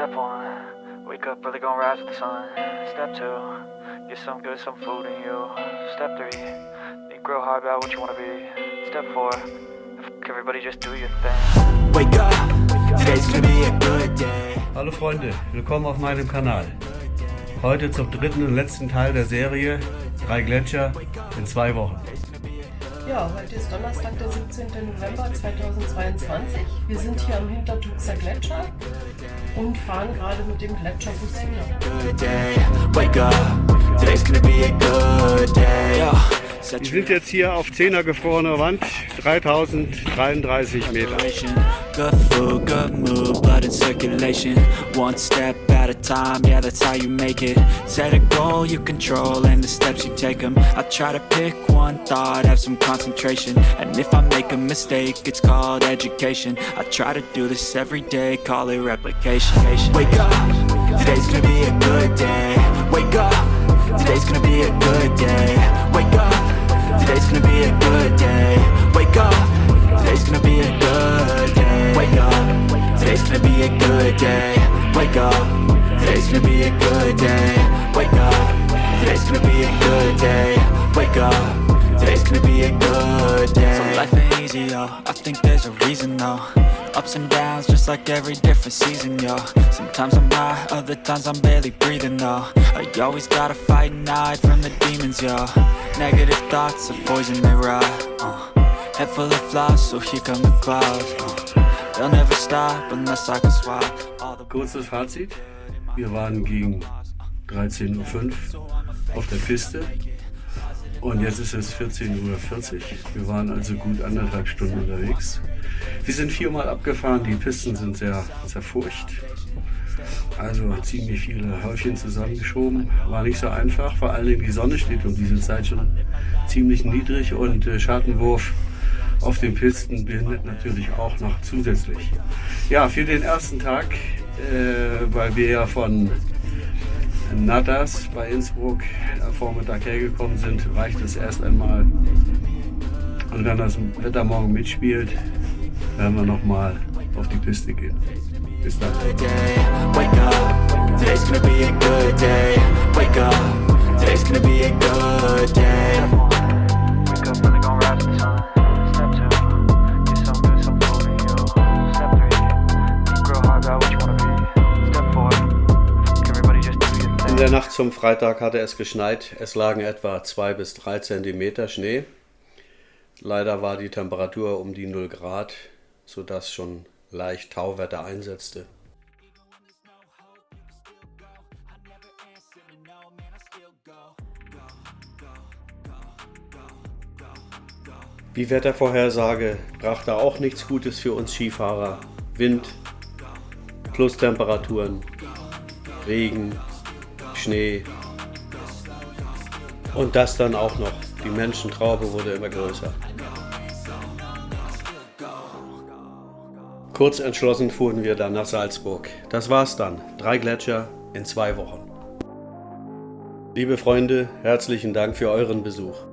Step one, wake up early, gonna rise with the sun. Step two, get some good, some food in you. Step three, think real hard about what you wanna be. Step four, f- everybody just do your thing. Wake up, today's gonna be a good day. Hallo Freunde, willkommen auf meinem Kanal. Heute zum dritten und letzten Teil der Serie Drei Gletscher in zwei Wochen. Ja, heute ist Donnerstag, der 17. November 2022. Wir sind hier am Hintertuxer Gletscher und fahren gerade mit dem Gletscherbus wieder. Wir sind jetzt hier auf 10er gefrorener Wand, 3033 Meter. Set a goal you control and the steps you take them. I try to pick one thought, have some concentration. And if I make a mistake, it's called education. I try to do this every day, call it replication. Wake up, today's gonna be a good day. Wake up, today's gonna be a good day. Wake up, today's gonna be a good day. Wake up, today's gonna be a good day. Wake up, today's gonna be a good day. Wake up, today's gonna be a good day. Wake up, today's gonna be a good day. Wake up, today's gonna be a good day. So life ain't easy, yo. I think there's a reason, though. Ups and downs, just like every different season, yo. Sometimes I'm high, other times I'm barely breathing, though. I always gotta fight and hide from the demons, yo. Negative thoughts are poison, they rot. Uh. Head full of flies, so here come the clouds. Uh. They'll never stop unless I can swap Kurzes Fazit, wir waren gegen 13.05 Uhr auf der Piste und jetzt ist es 14.40 Uhr. Wir waren also gut anderthalb Stunden unterwegs. Wir sind viermal abgefahren, die Pisten sind sehr zerfurcht. Also ziemlich viele Häufchen zusammengeschoben. War nicht so einfach, vor allen Dingen die Sonne steht um diese Zeit schon ziemlich niedrig und äh, Schattenwurf auf den Pisten behindert natürlich auch noch zusätzlich. Ja, für den ersten Tag, äh, weil wir ja von Natas bei Innsbruck am Vormittag hergekommen sind, reicht es erst einmal. Und wenn das Wetter morgen mitspielt, werden wir nochmal auf die Piste gehen. Bis dann. Der Nacht zum Freitag hatte es geschneit. Es lagen etwa 2 bis 3 Zentimeter Schnee. Leider war die Temperatur um die 0 Grad, sodass schon leicht Tauwetter einsetzte. Die Wettervorhersage brachte auch nichts Gutes für uns Skifahrer. Wind, Plustemperaturen, Regen, Schnee und das dann auch noch. Die Menschentraube wurde immer größer. Kurz entschlossen fuhren wir dann nach Salzburg. Das war's dann. Drei Gletscher in zwei Wochen. Liebe Freunde, herzlichen Dank für euren Besuch.